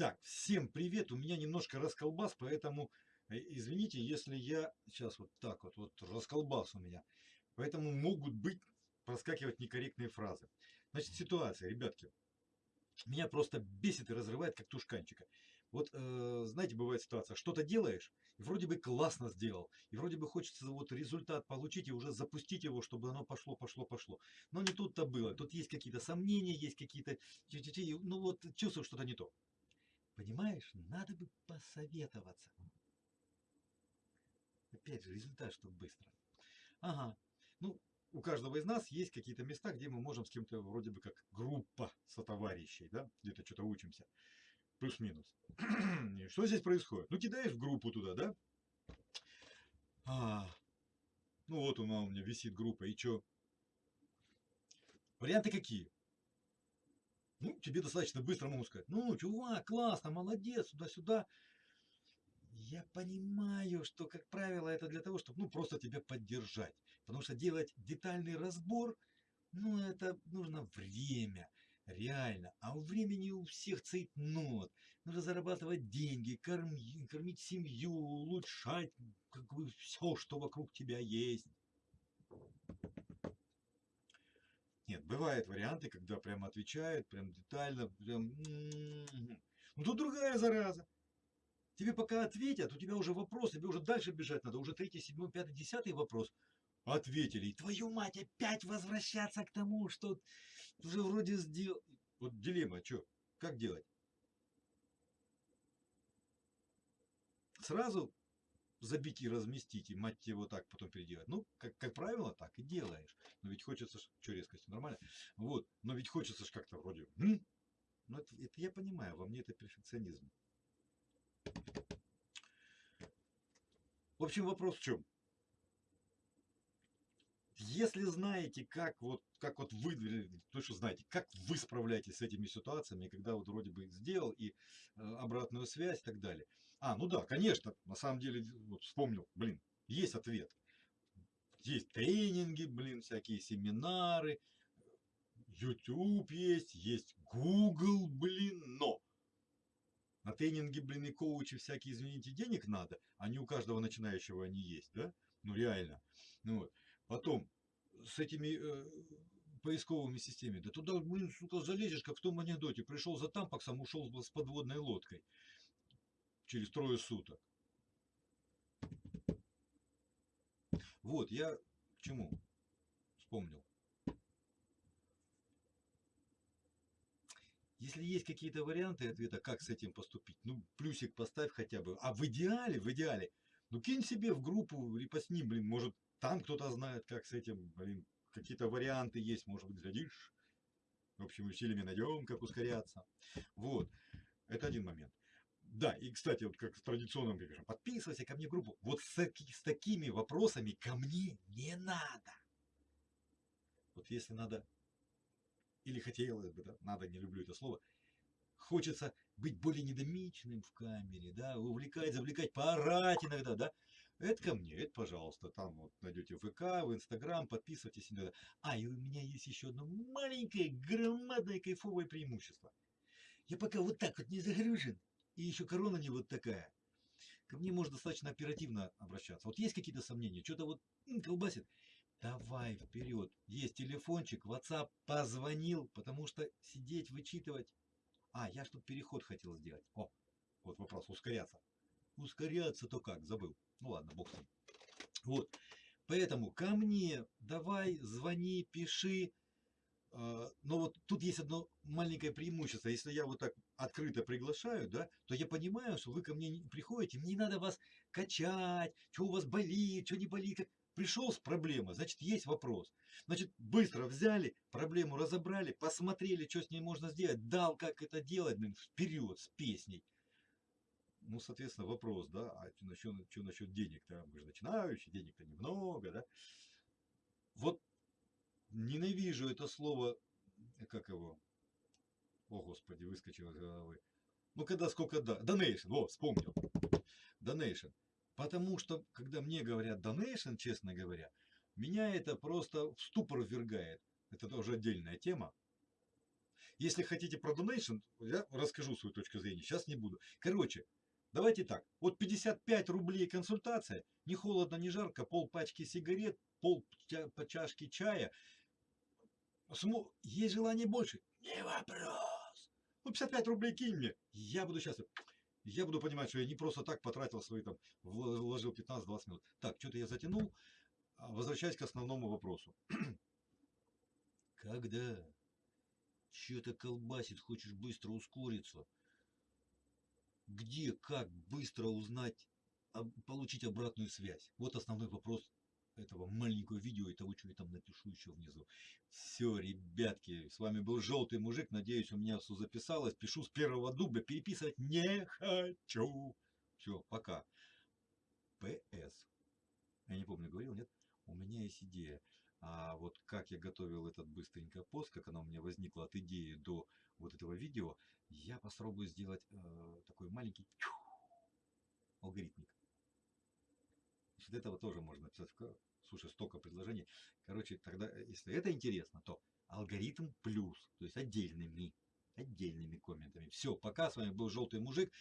Так, всем привет, у меня немножко расколбас, поэтому э, извините, если я сейчас вот так вот, вот расколбас у меня, поэтому могут быть проскакивать некорректные фразы. Значит, ситуация, ребятки, меня просто бесит и разрывает, как тушканчика. Вот, э, знаете, бывает ситуация, что-то делаешь, и вроде бы классно сделал, и вроде бы хочется вот результат получить и уже запустить его, чтобы оно пошло, пошло, пошло. Но не тут-то было. Тут есть какие-то сомнения, есть какие-то... Ну вот, чувствую, что-то не то. Понимаешь, надо бы посоветоваться. Опять же, результат, чтобы быстро. Ага. Ну, у каждого из нас есть какие-то места, где мы можем с кем-то вроде бы как группа сотоварищей, да, где-то что-то учимся. Плюс-минус. Что здесь происходит? Ну, кидаешь в группу туда, да? А, ну, вот у меня висит группа, и что? Варианты какие? Ну, тебе достаточно быстро могут сказать, ну, чувак, классно, молодец, туда-сюда. Я понимаю, что, как правило, это для того, чтобы, ну, просто тебя поддержать. Потому что делать детальный разбор, ну, это нужно время, реально. А у времени у всех цейтнот. Нужно зарабатывать деньги, кормить, кормить семью, улучшать как бы все, что вокруг тебя есть. Нет, бывают варианты, когда прям отвечают, прям детально, прям... Ну тут другая зараза. Тебе пока ответят, у тебя уже вопрос, тебе уже дальше бежать надо, уже третий, седьмой, пятый, десятый вопрос. Ответили. И твою мать, опять возвращаться к тому, что уже вроде сделал. Вот дилемма, что, как делать? Сразу забить и разместить, и мать его так потом переделать. Ну, как, как правило, так и делаешь. Но ведь хочется, что резкостью, нормально? Вот, но ведь хочется ж как-то вроде, М? ну это, это я понимаю, во мне это перфекционизм. В общем, вопрос в чем? Если знаете, как вот, как вот вы, то что знаете, как вы справляетесь с этими ситуациями, когда вот вроде бы сделал и э, обратную связь и так далее. А, ну да, конечно, на самом деле, вот вспомнил, блин, есть ответ. Есть тренинги, блин, всякие семинары, YouTube есть, есть Google, блин, но на тренинги, блин, и коучи всякие, извините, денег надо, а не у каждого начинающего они есть, да? Ну, реально. Ну, вот. Потом, с этими э, поисковыми системами, да туда, блин, сука, залезешь, как в том анекдоте. Пришел за тампаксом, ушел с подводной лодкой через трое суток. Вот, я к чему вспомнил. Если есть какие-то варианты ответа, как с этим поступить, ну, плюсик поставь хотя бы. А в идеале, в идеале, ну, кинь себе в группу, репостни, блин, может, там кто-то знает, как с этим, блин, какие-то варианты есть, может быть, глядишь. В общем, усилиями найдем, как ускоряться. Вот, это один момент. Да, и, кстати, вот как традиционно мы пишем, подписывайся ко мне в группу. Вот с, с такими вопросами ко мне не надо. Вот если надо, или хотелось бы, да, надо, не люблю это слово, хочется быть более недомичным в камере, да, увлекать, завлекать, поорать иногда, да, это ко мне, это пожалуйста, там вот найдете в ВК, в Инстаграм, подписывайтесь. А, и у меня есть еще одно маленькое, громадное кайфовое преимущество. Я пока вот так вот не загружен, и еще корона не вот такая. Ко мне можно достаточно оперативно обращаться. Вот есть какие-то сомнения, что-то вот колбасит. Давай вперед. Есть телефончик, WhatsApp позвонил, потому что сидеть, вычитывать а, я что переход хотел сделать. О, вот вопрос, ускоряться. Ускоряться-то как, забыл. Ну ладно, бог с ним. Вот, поэтому ко мне давай, звони, пиши. А, но вот тут есть одно маленькое преимущество. Если я вот так открыто приглашаю, да, то я понимаю, что вы ко мне приходите, мне не надо вас качать, что у вас болит, что не болит. Пришел с проблемой, значит, есть вопрос. Значит, быстро взяли, проблему разобрали, посмотрели, что с ней можно сделать, дал, как это делать, блин, вперед с песней. Ну, соответственно, вопрос, да, а что насчет, что насчет денег-то? Мы же начинающие, денег-то немного, да. Вот ненавижу это слово, как его, о, Господи, выскочило из головы. Ну, когда сколько да, donation, во, вспомнил, donation. Потому что, когда мне говорят donation, честно говоря, меня это просто в ступор ввергает. Это тоже отдельная тема. Если хотите про донейшн, я расскажу свою точку зрения. Сейчас не буду. Короче, давайте так. Вот 55 рублей консультация. Не холодно, не жарко. Пол пачки сигарет, пол по чашке чая. Смо- Есть желание больше? Не вопрос. Ну, 55 рублей кинь мне. Я буду счастлив. Я буду понимать, что я не просто так потратил свои там, вложил 15-20 минут. Так, что-то я затянул. А, Возвращаясь к основному вопросу. Когда что-то колбасит, хочешь быстро ускориться, где, как быстро узнать, получить обратную связь? Вот основной вопрос этого маленького видео и того, что я там напишу еще внизу. Все, ребятки, с вами был Желтый Мужик. Надеюсь, у меня все записалось. Пишу с первого дубля. Переписывать не хочу. Все, пока. ПС. Я не помню, говорил, нет? У меня есть идея. А вот как я готовил этот быстренько пост, как она у меня возникла от идеи до вот этого видео, я попробую сделать э, такой маленький чу, алгоритмик. Значит, этого тоже можно написать Слушай, столько предложений. Короче, тогда, э, если это интересно, то алгоритм плюс, то есть отдельными, отдельными комментами. Все, пока. С вами был Желтый Мужик.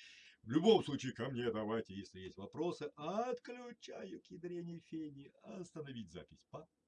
В любом случае, ко мне давайте, если есть вопросы. Отключаю к ядрене фени. Остановить запись. Пока.